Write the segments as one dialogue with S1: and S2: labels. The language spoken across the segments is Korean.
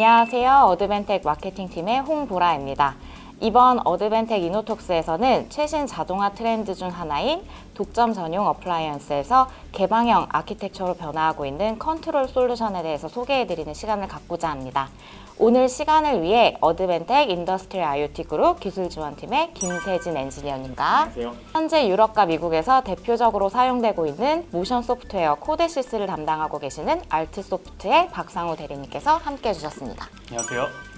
S1: 안녕하세요. 어드밴텍 마케팅팀의 홍보라입니다. 이번 어드밴텍 InnoTalks에서는 최신 자동화 트렌드 중 하나인 독점 전용 appliance에서 개방형 아키텍처로 변화하고 있는 컨트롤 솔루션에 대해서 소개해드리는 시간을 갖고자 합니다. 오늘 시간을 위해 어드밴텍 Industry IoT 그룹 기술지원팀의 김세진 엔지니어님과
S2: 안녕하세요.
S1: 현재 유럽과 미국에서 대표적으로 사용되고 있는 모션 소프트웨어 CODESYS를 담당하고 계시는 알트소프트의 박상우 대리님께서 함께 해 주셨습니다.
S2: 안녕하세요.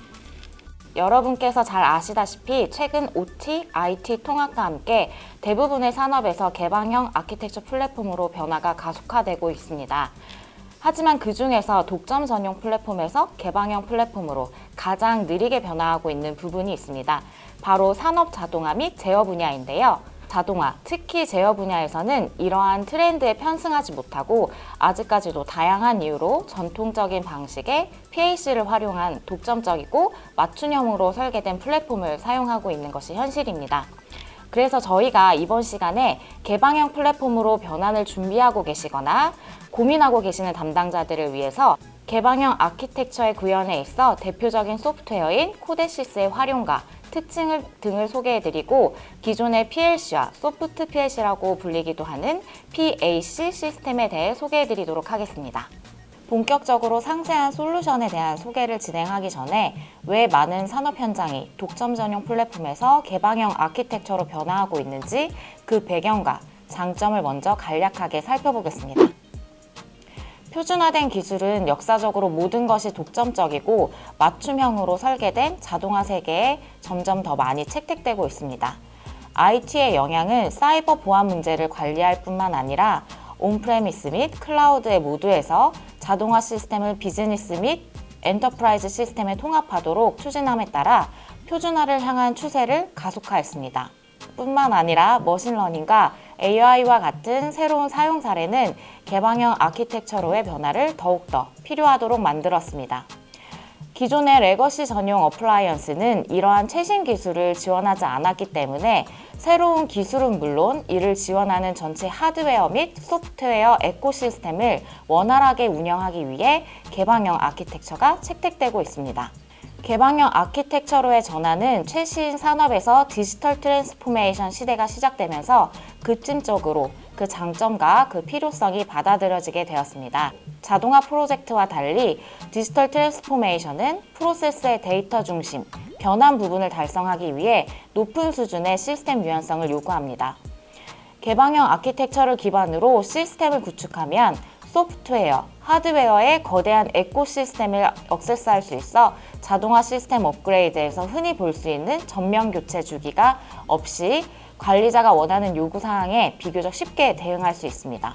S1: 여러분께서 잘 아시다시피 최근 OT, IT 통합과 함께 대부분의 산업에서 개방형 아키텍처 플랫폼으로 변화가 가속화되고 있습니다. 하지만 그 중에서 독점 전용 플랫폼에서 개방형 플랫폼으로 가장 느리게 변화하고 있는 부분이 있습니다. 바로 산업 자동화 및 제어 분야인데요. 자동화, 특히 제어 분야에서는 이러한 트렌드에 편승하지 못하고 아직까지도 다양한 이유로 전통적인 방식의 PAC를 활용한 독점적이고 맞춤형으로 설계된 플랫폼을 사용하고 있는 것이 현실입니다. 그래서 저희가 이번 시간에 개방형 플랫폼으로 변환을 준비하고 계시거나 고민하고 계시는 담당자들을 위해서 개방형 아키텍처의 구현에 있어 대표적인 소프트웨어인 코데시스의 활용과 특징을 등을 소개해드리고 기존의 PLC와 소프트 PLC라고 불리기도 하는 PAC 시스템에 대해 소개해드리도록 하겠습니다. 본격적으로 상세한 솔루션에 대한 소개를 진행하기 전에 왜 많은 산업 현장이 독점 전용 플랫폼에서 개방형 아키텍처로 변화하고 있는지 그 배경과 장점을 먼저 간략하게 살펴보겠습니다. 표준화된 기술은 역사적으로 모든 것이 독점적이고 맞춤형으로 설계된 자동화 세계에 점점 더 많이 채택되고 있습니다. IT의 영향은 사이버 보안 문제를 관리할 뿐만 아니라 on-premise 및 클라우드의 모두에서 자동화 시스템을 비즈니스 및 enterprise 시스템에 통합하도록 추진함에 따라 표준화를 향한 추세를 가속화했습니다. 뿐만 아니라 machine learning과 AI와 같은 새로운 사용 사례는 개방형 아키텍처로의 변화를 더욱더 필요하도록 만들었습니다. 기존의 legacy 전용 appliance는 이러한 최신 기술을 지원하지 않았기 때문에 새로운 기술은 물론 이를 지원하는 전체 하드웨어 및 소프트웨어 ecosystem을 원활하게 운영하기 위해 개방형 아키텍처가 채택되고 있습니다. 개방형 아키텍처로의 전환은 최신 산업에서 digital transformation 시대가 시작되면서 급진적으로 그 장점과 그 필요성이 받아들여지게 되었습니다. 자동화 프로젝트와 달리 digital transformation은 프로세스의 데이터 중심, 변환 부분을 달성하기 위해 높은 수준의 시스템 유연성을 요구합니다. 개방형 아키텍처를 기반으로 시스템을 구축하면 소프트웨어, 하드웨어의 거대한 ecosystem을 액세스할 수 있어 자동화 시스템 업그레이드에서 흔히 볼 수 있는 전면 교체 주기가 없이 관리자가 원하는 요구사항에 비교적 쉽게 대응할 수 있습니다.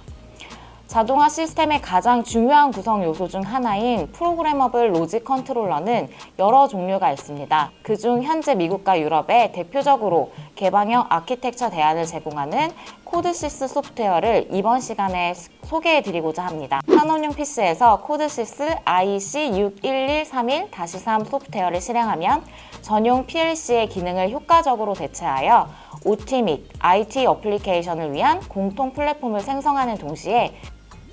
S1: 자동화 시스템의 가장 중요한 구성 요소 중 하나인 programmable logic controller는 여러 종류가 있습니다. 그중 현재 미국과 유럽에 대표적으로 개방형 아키텍처 대안을 제공하는 CODESYS 소프트웨어를 이번 시간에 소개해 드리고자 합니다. 산업용 PC에서 CODESYS IEC61131-3 소프트웨어를 실행하면 전용 PLC의 기능을 효과적으로 대체하여 OT 및 IT 어플리케이션을 위한 공통 플랫폼을 생성하는 동시에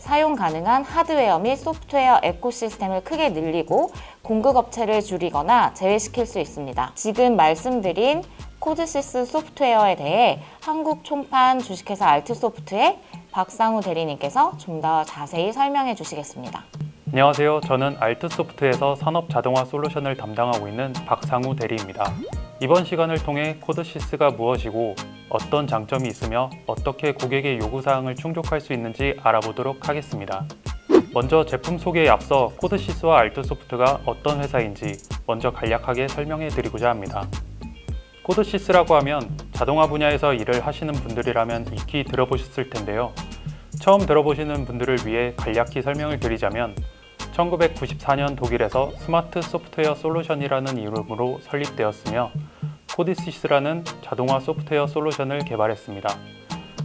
S1: 사용 가능한 하드웨어 및 소프트웨어 ecosystem을 크게 늘리고 공급업체를 줄이거나 제외시킬 수 있습니다. 지금 말씀드린 CODESYS 소프트웨어에 대해 한국 총판 주식회사 알트소프트의 박상우 대리님께서 좀 더 자세히 설명해 주시겠습니다.
S2: 안녕하세요. 저는 알트소프트에서 산업 자동화 솔루션을 담당하고 있는 박상우 대리입니다. 이번 시간을 통해 CODESYS가 무엇이고 어떤 장점이 있으며 어떻게 고객의 요구사항을 충족할 수 있는지 알아보도록 하겠습니다. 먼저 제품 소개에 앞서 CODESYS와 알트소프트가 어떤 회사인지 먼저 간략하게 설명해 드리고자 합니다. CODESYS라고 하면 자동화 분야에서 일을 하시는 분들이라면 익히 들어보셨을 텐데요. 처음 들어보시는 분들을 위해 간략히 설명을 드리자면 1994년 독일에서 스마트 소프트웨어 솔루션이라는 이름으로 설립되었으며 CODESYS라는 자동화 소프트웨어 솔루션을 개발했습니다.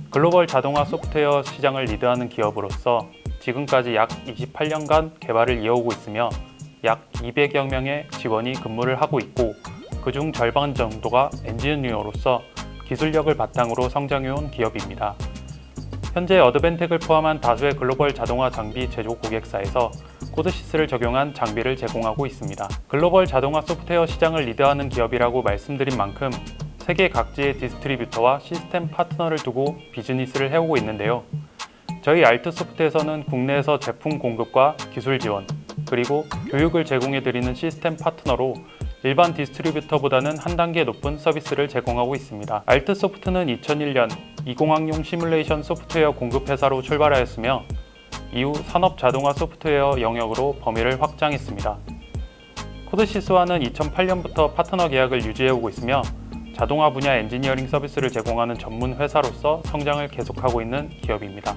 S2: 글로벌 자동화 소프트웨어 시장을 리드하는 기업으로서 지금까지 약 28년간 개발을 이어오고 있으며 약 200여 명의 직원이 근무를 하고 있고 그중 절반 정도가 엔지니어로서 기술력을 바탕으로 성장해온 기업입니다. 현재 어드밴텍을 포함한 다수의 글로벌 자동화 장비 제조 고객사에서 CODESYS를 적용한 장비를 제공하고 있습니다. 글로벌 자동화 소프트웨어 시장을 리드하는 기업이라고 말씀드린 만큼 세계 각지의 distributor와 시스템 파트너를 두고 비즈니스를 해오고 있는데요. 저희 알트소프트에서는 국내에서 제품 공급과 기술 지원, 그리고 교육을 제공해드리는 시스템 파트너로 일반 distributor보다는 한 단계 높은 서비스를 제공하고 있습니다. 알트소프트는 2001년 이공학용 시뮬레이션 소프트웨어 공급 회사로 출발하였으며 이후 산업 자동화 소프트웨어 영역으로 범위를 확장했습니다. CODESYS와는 2008년부터 파트너 계약을 유지해오고 있으며 자동화 분야 엔지니어링 서비스를 제공하는 전문 회사로서 성장을 계속하고 있는 기업입니다.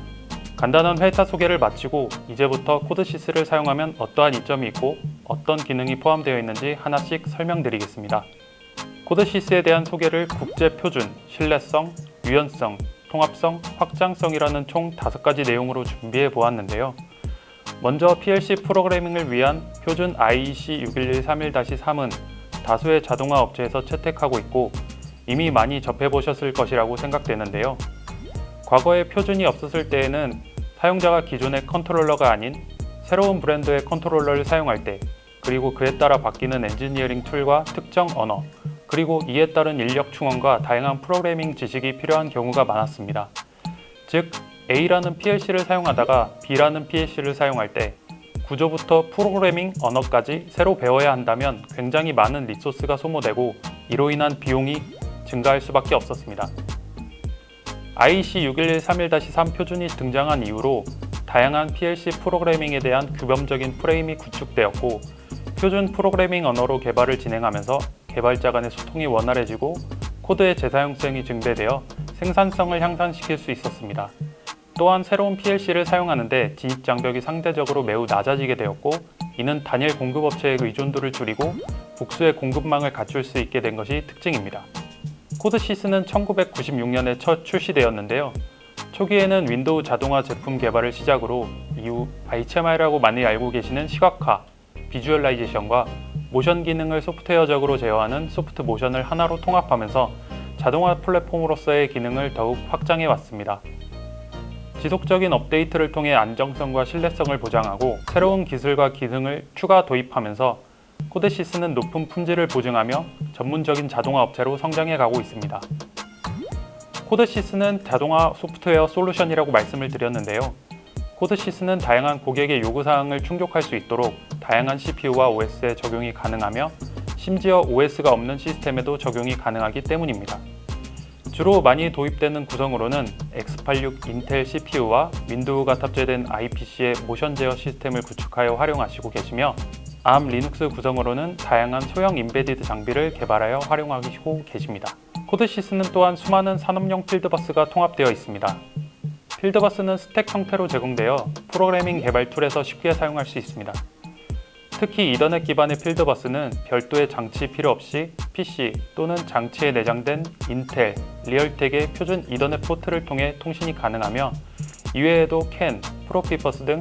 S2: 간단한 회사 소개를 마치고 이제부터 CODESYS를 사용하면 어떠한 이점이 있고 어떤 기능이 포함되어 있는지 하나씩 설명드리겠습니다. CODESYS에 대한 소개를 국제 표준, 신뢰성, 유연성, 통합성, 확장성이라는 총 5가지 내용으로 준비해 보았는데요. 먼저 PLC 프로그래밍을 위한 표준 IEC 61131-3은 다수의 자동화 업체에서 채택하고 있고 이미 많이 접해보셨을 것이라고 생각되는데요. 과거에 표준이 없었을 때에는 사용자가 기존의 컨트롤러가 아닌 새로운 브랜드의 컨트롤러를 사용할 때 그리고 그에 따라 바뀌는 엔지니어링 툴과 특정 언어 그리고 이에 따른 인력 충원과 다양한 프로그래밍 지식이 필요한 경우가 많았습니다. 즉 A라는 PLC를 사용하다가 B라는 PLC를 사용할 때 구조부터 프로그래밍 언어까지 새로 배워야 한다면 굉장히 많은 리소스가 소모되고 이로 인한 비용이 증가할 수밖에 없었습니다. IEC 61131-3 표준이 등장한 이후로 다양한 PLC 프로그래밍에 대한 규범적인 프레임이 구축되었고 표준 프로그래밍 언어로 개발을 진행하면서 개발자 간의 소통이 원활해지고 코드의 재사용성이 증대되어 생산성을 향상시킬 수 있었습니다. 또한 새로운 PLC를 사용하는데 진입 장벽이 상대적으로 매우 낮아지게 되었고 이는 단일 공급업체의 의존도를 줄이고 복수의 공급망을 갖출 수 있게 된 것이 특징입니다. CODESYS는 1996년에 첫 출시되었는데요. 초기에는 윈도우 자동화 제품 개발을 시작으로 이후 HMI라고 많이 알고 계시는 시각화, visualization과 모션 기능을 소프트웨어적으로 제어하는 soft motion을 하나로 통합하면서 자동화 플랫폼으로서의 기능을 더욱 확장해 왔습니다. 지속적인 업데이트를 통해 안정성과 신뢰성을 보장하고 새로운 기술과 기능을 추가 도입하면서 CODESYS는 높은 품질을 보증하며 전문적인 자동화 업체로 성장해 가고 있습니다. CODESYS는 자동화 소프트웨어 솔루션이라고 말씀을 드렸는데요. CODESYS는 다양한 고객의 요구사항을 충족할 수 있도록 다양한 CPU와 OS에 적용이 가능하며 심지어 OS가 없는 시스템에도 적용이 가능하기 때문입니다. 주로 많이 도입되는 구성으로는 x86 인텔 CPU와 윈도우가 탑재된 IPC의 모션 제어 시스템을 구축하여 활용하시고 계시며 ARM 리눅스 구성으로는 다양한 소형 embedded 장비를 개발하여 활용하시고 계십니다. CODESYS는 또한 수많은 산업용 fieldbus가 통합되어 있습니다. fieldbus는 스택 형태로 제공되어 프로그래밍 개발 툴에서 쉽게 사용할 수 있습니다. 특히 이더넷 기반의 fieldbus는 별도의 장치 필요 없이 PC 또는 장치에 내장된 인텔, Realtek의 표준 이더넷 포트를 통해 통신이 가능하며 이외에도 CAN, PROFIBUS 등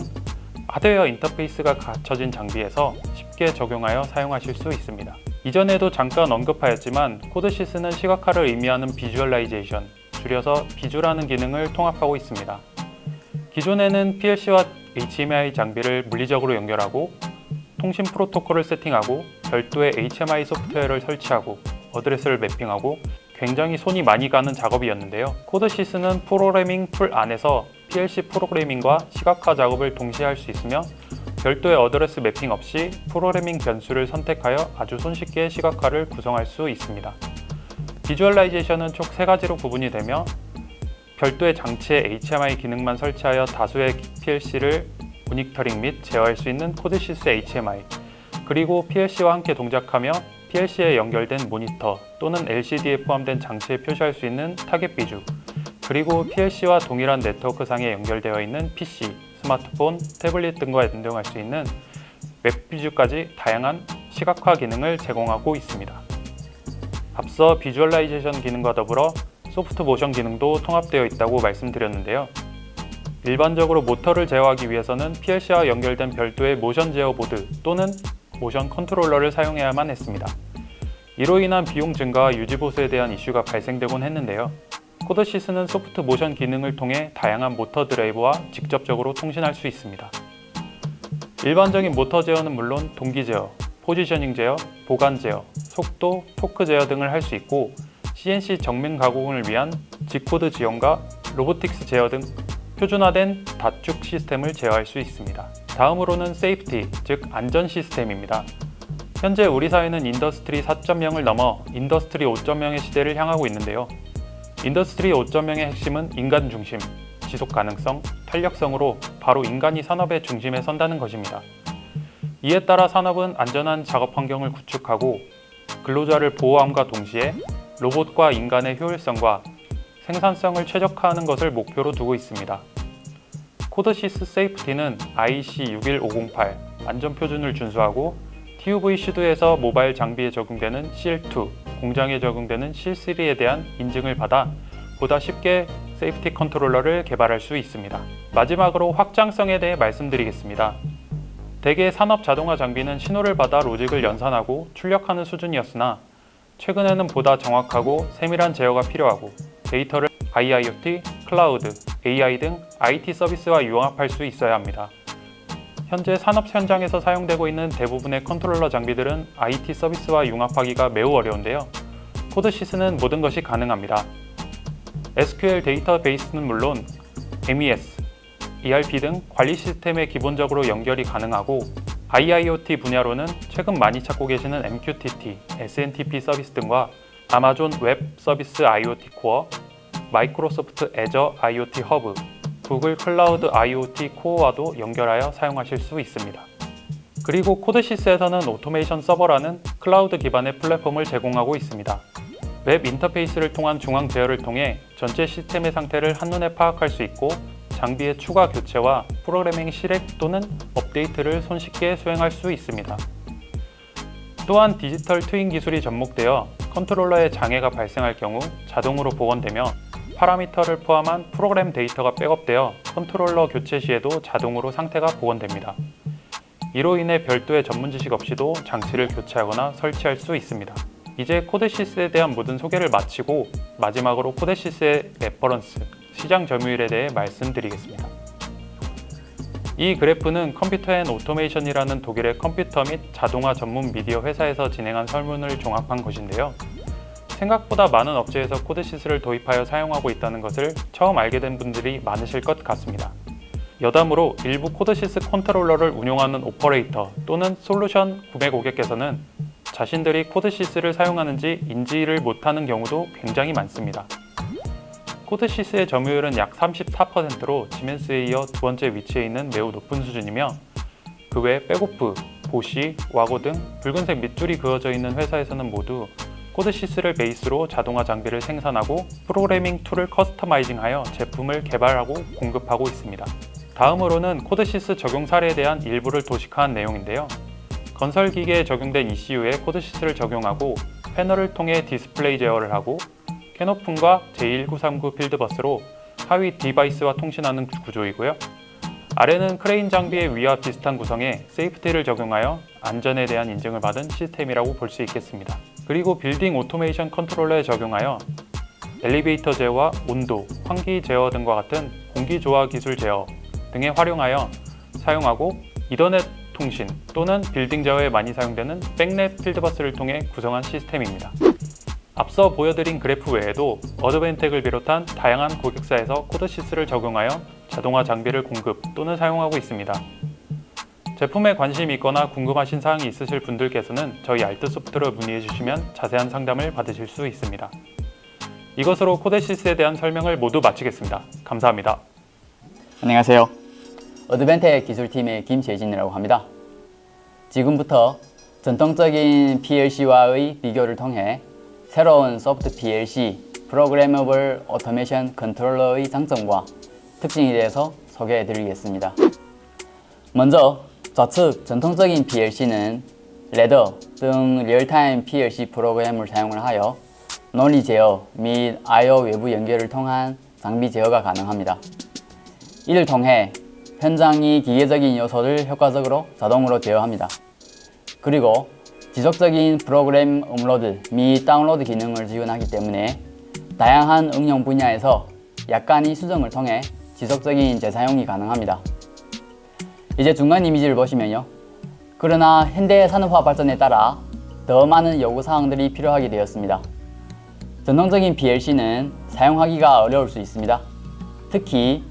S2: 하드웨어 인터페이스가 갖춰진 장비에서 쉽게 적용하여 사용하실 수 있습니다. 이전에도 잠깐 언급하였지만 CODESYS는 시각화를 의미하는 visualization, 줄여서 visu라는 기능을 통합하고 있습니다. 기존에는 PLC와 HMI 장비를 물리적으로 연결하고 통신 프로토콜을 세팅하고 별도의 HMI 소프트웨어를 설치하고 address를 mapping하고 굉장히 손이 많이 가는 작업이었는데요. CODESYS는 프로그래밍 툴 안에서 PLC 프로그래밍과 시각화 작업을 동시에 할 수 있으며 별도의 address mapping 없이 프로그래밍 변수를 선택하여 아주 손쉽게 시각화를 구성할 수 있습니다. visualization은 총 세 가지로 구분이 되며 별도의 장치에 HMI 기능만 설치하여 다수의 PLC를 모니터링 및 제어할 수 있는 CODESYS HMI 그리고 PLC와 함께 동작하며 PLC에 연결된 모니터 또는 LCD에 포함된 장치에 표시할 수 있는 target visu 그리고 PLC와 동일한 네트워크상에 연결되어 있는 PC, 스마트폰, 태블릿 등과 연동할 수 있는 web visu까지 다양한 시각화 기능을 제공하고 있습니다. 앞서 visualization 기능과 더불어 soft motion 기능도 통합되어 있다고 말씀드렸는데요. 일반적으로 모터를 제어하기 위해서는 PLC와 연결된 별도의 모션 제어 보드 또는 모션 컨트롤러를 사용해야만 했습니다. 이로 인한 비용 증가와 유지 보수에 대한 이슈가 발생되곤 했는데요. CODESYS는 soft motion 기능을 통해 다양한 모터 드라이브와 직접적으로 통신할 수 있습니다. 일반적인 모터 제어는 물론 동기 제어, positioning 제어, 보간 제어, 속도, 토크 제어 등을 할 수 있고 CNC 정밀 가공을 위한 G code 지원과 robotics 제어 등 표준화된 다축 시스템을 제어할 수 있습니다. 다음으로는 safety, 즉 안전 시스템입니다. 현재 우리 사회는 Industry 4.0을 넘어 Industry 5.0의 시대를 향하고 있는데요. Industry 5.0의 핵심은 인간 중심, 지속 가능성, 탄력성으로 바로 인간이 산업의 중심에 선다는 것입니다. 이에 따라 산업은 안전한 작업 환경을 구축하고 근로자를 보호함과 동시에 로봇과 인간의 효율성과 생산성을 최적화하는 것을 목표로 두고 있습니다. CODESYS safety는 IC 61508 안전 표준을 준수하고 TÜV SÜD에서 모바일 장비에 적용되는 SIL2, 공장에 적용되는 SIL3에 대한 인증을 받아 보다 쉽게 safety 컨트롤러를 개발할 수 있습니다. 마지막으로 확장성에 대해 말씀드리겠습니다. 대개 산업 자동화 장비는 신호를 받아 로직을 연산하고 출력하는 수준이었으나 최근에는 보다 정확하고 세밀한 제어가 필요하고 데이터를 IIoT, 클라우드, AI 등 IT 서비스와 융합할 수 있어야 합니다. 현재 산업 현장에서 사용되고 있는 대부분의 컨트롤러 장비들은 IT 서비스와 융합하기가 매우 어려운데요. CODESYS는 모든 것이 가능합니다. SQL 데이터베이스는 물론 MES, ERP 등 관리 시스템에 기본적으로 연결이 가능하고 IIoT 분야로는 최근 많이 찾고 계시는 MQTT, SNTP 서비스 등과 아마존 웹 서비스 IoT Core, 마이크로소프트 Azure IoT Hub, 구글 클라우드 IoT Core와도 연결하여 사용하실 수 있습니다. 그리고 CODESYS에서는 Automation Server라는 클라우드 기반의 플랫폼을 제공하고 있습니다. 웹 인터페이스를 통한 중앙 제어를 통해 전체 시스템의 상태를 한눈에 파악할 수 있고 장비의 추가 교체와 프로그래밍 실행 또는 업데이트를 손쉽게 수행할 수 있습니다. 또한 디지털 트윈 기술이 접목되어 컨트롤러에 장애가 발생할 경우 자동으로 복원되며 파라미터를 포함한 프로그램 데이터가 백업되어 컨트롤러 교체 시에도 자동으로 상태가 복원됩니다. 이로 인해 별도의 전문 지식 없이도 장치를 교체하거나 설치할 수 있습니다. 이제 CODESYS에 대한 모든 소개를 마치고 마지막으로 CODESYS의 reference, 시장 점유율에 대해 말씀드리겠습니다. 이 그래프는 Computer & Automation이라는 독일의 컴퓨터 및 자동화 전문 미디어 회사에서 진행한 설문을 종합한 것인데요. 생각보다 많은 업체에서 CODESYS를 도입하여 사용하고 있다는 것을 처음 알게 된 분들이 많으실 것 같습니다. 여담으로 일부 CODESYS 컨트롤러를 운용하는 오퍼레이터 또는 솔루션 구매 고객께서는 자신들이 CODESYS를 사용하는지 인지를 못하는 경우도 굉장히 많습니다. CODESYS의 점유율은 약 34%로 지멘스에 이어 두 번째 위치에 있는 매우 높은 수준이며 그 외 Beckhoff, Bosch, WAGO 등 붉은색 밑줄이 그어져 있는 회사에서는 모두 CODESYS를 베이스로 자동화 장비를 생산하고 프로그래밍 툴을 customizing하여 제품을 개발하고 공급하고 있습니다. 다음으로는 CODESYS 적용 사례에 대한 일부를 도식화한 내용인데요. 건설 기계에 적용된 ECU에 CODESYS를 적용하고 패널을 통해 디스플레이 제어를 하고 CANopen과 J1939 fieldbus로 하위 device와 통신하는 구조이고요. 아래는 크레인 장비의 위와 비슷한 구성에 safety를 적용하여 안전에 대한 인증을 받은 시스템이라고 볼 수 있겠습니다. 그리고 빌딩 오토메이션 컨트롤러에 적용하여 엘리베이터 제어와 온도, 환기 제어 등과 같은 공기 조화 기술 제어 등에 활용하여 사용하고 이더넷 통신 또는 빌딩 제어에 많이 사용되는 BACnet fieldbus를 통해 구성한 시스템입니다. 앞서 보여드린 그래프 외에도 Advantech을 비롯한 다양한 고객사에서 CODESYS를 적용하여 자동화 장비를 공급 또는 사용하고 있습니다. 제품에 관심이 있거나 궁금하신 사항이 있으실 분들께서는 저희 알트소프트로 문의해 주시면 자세한 상담을 받으실 수 있습니다. 이것으로 CODESYS에 대한 설명을 모두 마치겠습니다. 감사합니다.
S3: 안녕하세요. Advantech 기술팀의 김재진이라고 합니다. 지금부터 전통적인 PLC와의 비교를 통해 새로운 소프트 PLC, Programmable Automation Controller의 장점과 특징에 대해서 소개해 드리겠습니다. 먼저 좌측 전통적인 PLC는 ladder 등 real-time PLC 프로그램을 사용을 하여 논리 제어 및 I/O 외부 연결을 통한 장비 제어가 가능합니다. 이를 통해 현장이 기계적인 요소를 효과적으로 자동으로 제어합니다. 그리고 지속적인 프로그램 업로드 및 다운로드 기능을 지원하기 때문에 다양한 응용 분야에서 약간의 수정을 통해 지속적인 재사용이 가능합니다. 이제 중간 이미지를 보시면요. 그러나 현대 산업화 발전에 따라 더 많은 요구사항들이 필요하게 되었습니다. 전통적인 PLC는 사용하기가 어려울 수 있습니다. 특히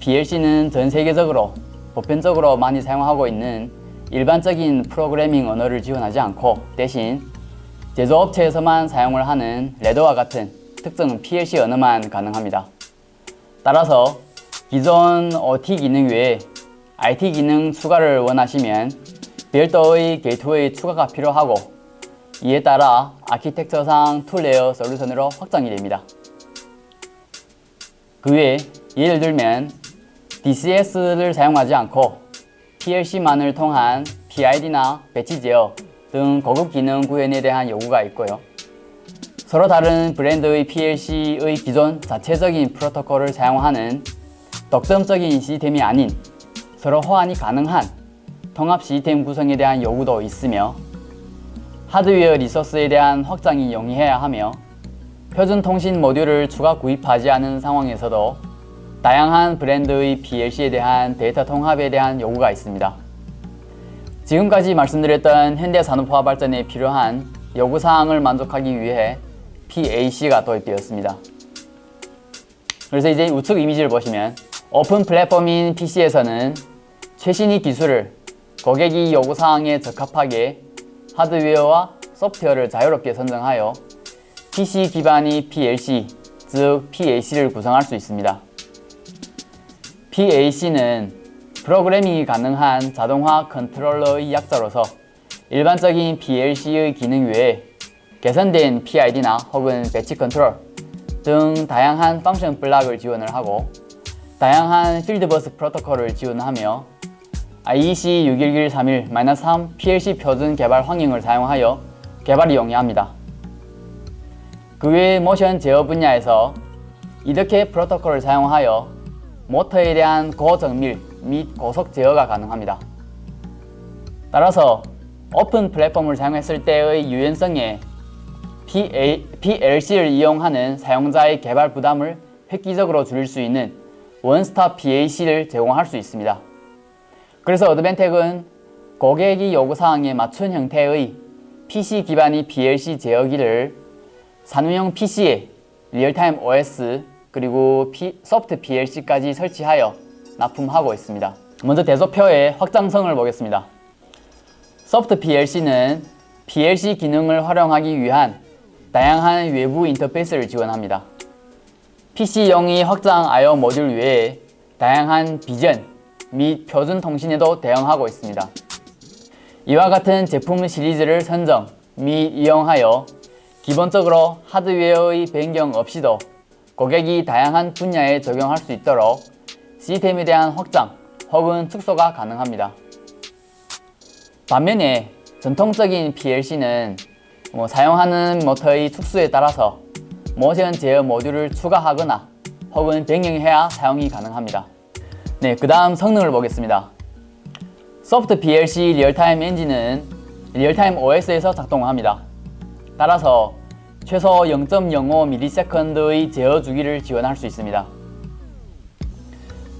S3: PLC는 전 세계적으로 보편적으로 많이 사용하고 있는 일반적인 프로그래밍 언어를 지원하지 않고 대신 제조업체에서만 사용을 하는 레더와 같은 특정 PLC 언어만 가능합니다. 따라서 기존 OT 기능 외에 IT 기능 추가를 원하시면 별도의 게이트웨이 추가가 필요하고 이에 따라 아키텍처상 two layer 솔루션으로 확장이 됩니다. 그 외에 예를 들면 DCS를 사용하지 않고 PLC만을 통한 PID나 배치 제어 등 고급 기능 구현에 대한 요구가 있고요. 서로 다른 브랜드의 PLC의 기존 자체적인 프로토콜을 사용하는 독점적인 시스템이 아닌 서로 호환이 가능한 통합 시스템 구성에 대한 요구도 있으며 하드웨어 리소스에 대한 확장이 용이해야 하며 표준 통신 모듈을 추가 구입하지 않은 상황에서도 다양한 브랜드의 PLC에 대한 데이터 통합에 대한 요구가 있습니다. 지금까지 말씀드렸던 현대 산업화 발전에 필요한 요구사항을 만족하기 위해 PAC가 도입되었습니다. 그래서 이제 우측 이미지를 보시면 오픈 플랫폼인 PC에서는 최신의 기술을 고객이 요구사항에 적합하게 하드웨어와 소프트웨어를 자유롭게 선정하여 PC 기반의 PLC, 즉 PAC를 구성할 수 있습니다. PAC는 프로그래밍이 가능한 자동화 컨트롤러의 약자로서 일반적인 PLC의 기능 외에 개선된 PID나 혹은 batch control 등 다양한 function block을 지원을 하고 다양한 fieldbus 프로토콜을 지원하며 IEC 61131-3 PLC 표준 개발 환경을 사용하여 개발이 용이합니다. 그 외 모션 제어 분야에서 EtherCAT 프로토콜을 사용하여 모터에 대한 고정밀 및 고속 제어가 가능합니다. 따라서 오픈 플랫폼을 사용했을 때의 유연성에 PLC를 이용하는 사용자의 개발 부담을 획기적으로 줄일 수 있는 원스톱 PAC를 제공할 수 있습니다. 그래서 Advantech은 고객이 요구사항에 맞춘 형태의 PC 기반의 PLC 제어기를 산업용 PC에 real-time OS 그리고 P, 소프트 PLC까지 설치하여 납품하고 있습니다. 먼저 대소표의 확장성을 보겠습니다. 소프트 PLC는 PLC 기능을 활용하기 위한 다양한 외부 인터페이스를 지원합니다. PC용의 확장 I/O 모듈 외에 다양한 비전 및 표준 통신에도 대응하고 있습니다. 이와 같은 제품 시리즈를 선정 및 이용하여 기본적으로 하드웨어의 변경 없이도 고객이 다양한 분야에 적용할 수 있도록 시스템에 대한 확장 혹은 축소가 가능합니다. 반면에 전통적인 PLC는 뭐 사용하는 모터의 축수에 따라서 모션 제어 모듈을 추가하거나 혹은 변경해야 사용이 가능합니다. 네, 그 다음 성능을 보겠습니다. 소프트 PLC real-time 엔진은 real-time OS에서 작동합니다. 따라서 최소 0.05ms의 제어 주기를 지원할 수 있습니다.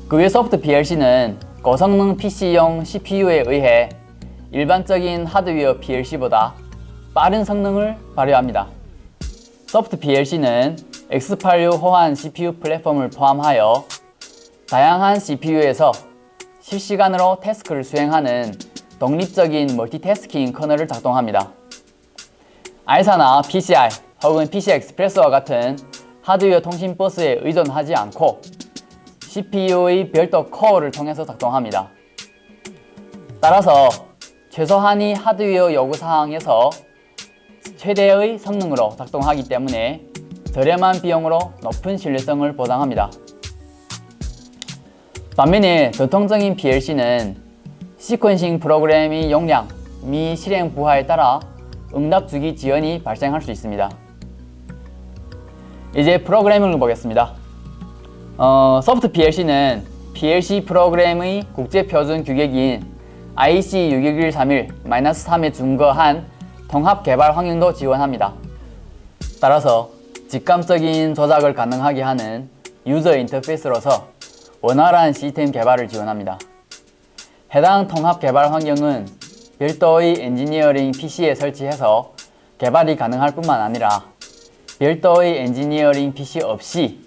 S3: 그 외 소프트 PLC는 고성능 PC용 CPU에 의해 일반적인 하드웨어 PLC보다 빠른 성능을 발휘합니다. 소프트 PLC는 X86 호환 CPU 플랫폼을 포함하여 다양한 CPU에서 실시간으로 태스크를 수행하는 독립적인 멀티태스킹 커널을 작동합니다. ISA나 PCI 혹은 PCI Express와 같은 하드웨어 통신 버스에 의존하지 않고 CPU의 별도 코어를 통해서 작동합니다. 따라서 최소한의 하드웨어 요구사항에서 최대의 성능으로 작동하기 때문에 저렴한 비용으로 높은 신뢰성을 보장합니다. 반면에 전통적인 PLC는 시퀀싱 프로그램의 용량 및 실행 부하에 따라 응답 주기 지연이 발생할 수 있습니다. 이제 프로그래밍을 보겠습니다. 어, 소프트 PLC는 PLC 프로그램의 국제 표준 규격인 IEC 61131-3에 준거한 통합 개발 환경도 지원합니다. 따라서 직감적인 조작을 가능하게 하는 user 인터페이스로서 원활한 시스템 개발을 지원합니다. 해당 통합 개발 환경은 별도의 엔지니어링 PC에 설치해서 개발이 가능할 뿐만 아니라 별도의 엔지니어링 PC 없이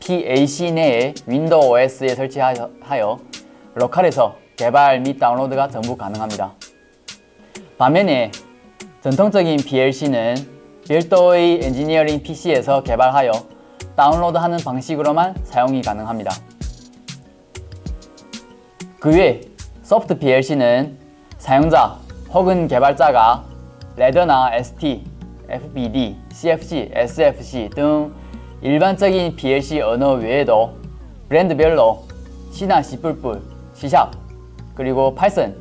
S3: PAC 내에 Windows OS에 설치하여 로컬에서 개발 및 다운로드가 전부 가능합니다. 반면에 전통적인 PLC는 별도의 엔지니어링 PC에서 개발하여 다운로드하는 방식으로만 사용이 가능합니다. 그 외 soft PLC는 사용자 혹은 개발자가 ladder나 ST, FBD, CFC, SFC 등 일반적인 PLC 언어 외에도 브랜드별로 C나 C++, C#, 그리고 Python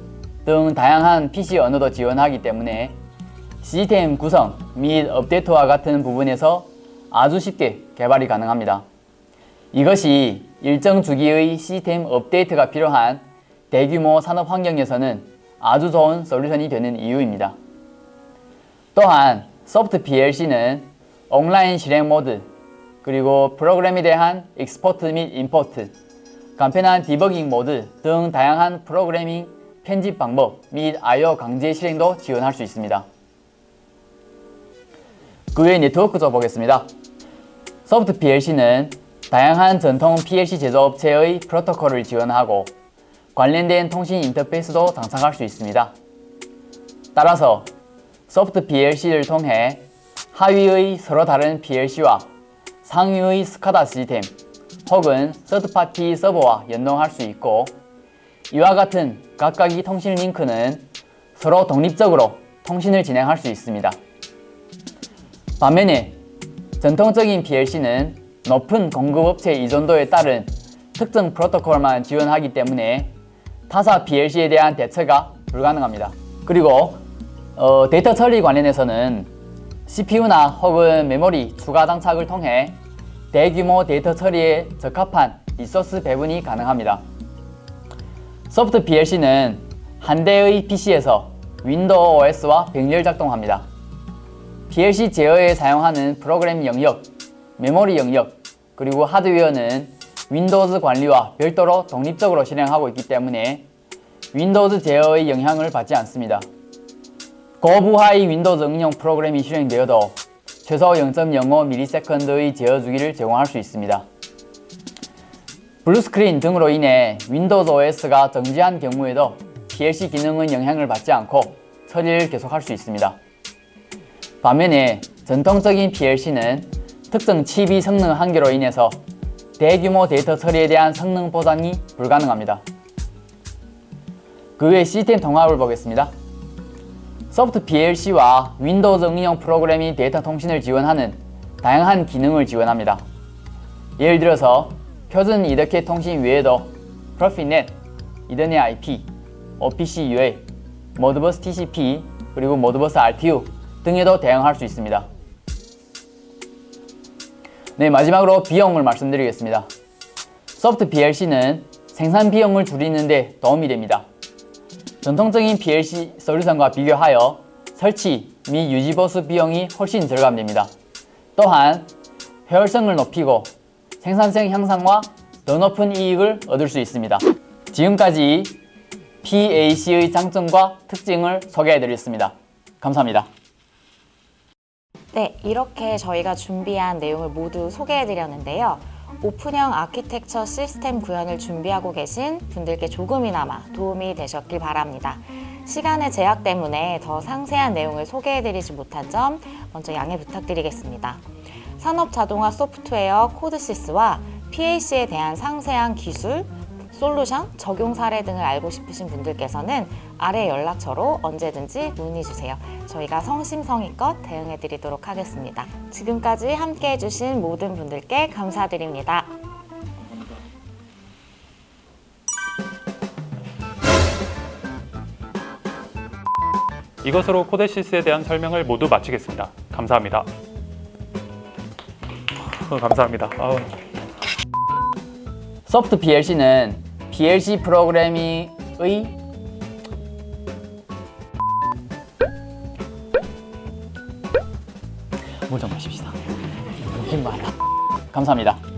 S3: 등 다양한 PC 언어도 지원하기 때문에 시스템 구성 및 업데이트와 같은 부분에서 아주 쉽게 개발이 가능합니다. 이것이 일정 주기의 시스템 업데이트가 필요한 대규모 산업 환경에서는 아주 좋은 솔루션이 되는 이유입니다. 또한 soft PLC는 온라인 실행 모드, 그리고 프로그램에 대한 export 및 import, 간편한 디버깅 모드 등 다양한 프로그래밍 편집 방법 및 I/O 강제 실행도 지원할 수 있습니다. 그 외 네트워크도 보겠습니다. 소프트 PLC는 다양한 전통 PLC 제조업체의 프로토콜을 지원하고 관련된 통신 인터페이스도 장착할 수 있습니다. 따라서 소프트 PLC를 통해 하위의 서로 다른 PLC와 상위의 스카다 시스템 혹은 서드파티 서버와 연동할 수 있고 이와 같은 각각의 통신 링크는 서로 독립적으로 통신을 진행할 수 있습니다. 반면에 전통적인 PLC는 높은 공급업체 의존도에 따른 특정 프로토콜만 지원하기 때문에 타사 PLC에 대한 대처가 불가능합니다. 그리고 어, 데이터 처리 관련해서는 CPU나 혹은 메모리 추가 장착을 통해 대규모 데이터 처리에 적합한 resource 배분이 가능합니다. soft PLC는 한 대의 PC에서 Windows OS와 병렬 작동합니다. PLC 제어에 사용하는 프로그램 영역, 메모리 영역, 그리고 하드웨어는 Windows 관리와 별도로 독립적으로 실행하고 있기 때문에 Windows 제어의 영향을 받지 않습니다. 고부하의 Windows 응용 프로그램이 실행되어도 최소 0.05ms의 제어 주기를 제공할 수 있습니다. blue screen 등으로 인해 Windows OS가 정지한 경우에도 PLC 기능은 영향을 받지 않고 처리를 계속할 수 있습니다. 반면에 전통적인 PLC는 특정 칩의 성능 한계로 인해서 대규모 데이터 처리에 대한 성능 보장이 불가능합니다. 그 외 시스템 통합을 보겠습니다. soft PLC와 Windows 응용 프로그램이 데이터 통신을 지원하는 다양한 기능을 지원합니다. 예를 들어서 표준 EtherCAT 통신 외에도 PROFINET, EtherNet IP, OPC UA, Modbus TCP, 그리고 Modbus RTU 등에도 대응할 수 있습니다. 네, 마지막으로 비용을 말씀드리겠습니다. 소프트 PLC는 생산 비용을 줄이는 데 도움이 됩니다. 전통적인 PLC 솔루션과 비교하여 설치 및 유지 보수 비용이 훨씬 절감됩니다. 또한 효율성을 높이고 생산성 향상과 더 높은 이익을 얻을 수 있습니다. 지금까지 PAC의 장점과 특징을 소개해드렸습니다. 감사합니다.
S1: 네, 이렇게 저희가 준비한 내용을 모두 소개해드렸는데요. 오픈형 아키텍처 시스템 구현을 준비하고 계신 분들께 조금이나마 도움이 되셨길 바랍니다. 시간의 제약 때문에 더 상세한 내용을 소개해드리지 못한 점 먼저 양해 부탁드리겠습니다. 산업 자동화 소프트웨어 코드시스와 PAC에 대한 상세한 기술, 솔루션, 적용 사례 등을 알고 싶으신 분들께서는 아래 연락처로 언제든지 문의 주세요. 저희가 성심성의껏 대응해 드리도록 하겠습니다. 지금까지 함께 해주신 모든 분들께 감사드립니다.
S2: 이것으로 코데시스에 대한 설명을 모두 마치겠습니다. 감사합니다. 어, 감사합니다. 아우.
S3: 소프트 PLC는 PLC 프로그래밍의 물좀 마십시다. 힘 많아. 감사합니다.